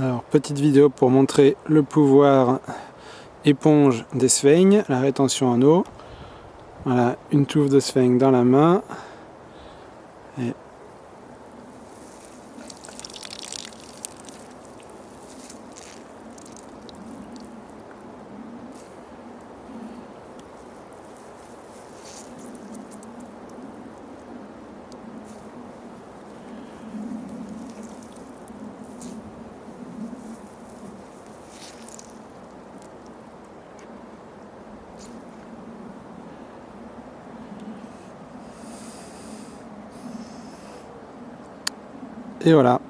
Alors, petite vidéo pour montrer le pouvoir éponge des Svein, la rétention en eau. Voilà, une touffe de Svein dans la main. Et voilà.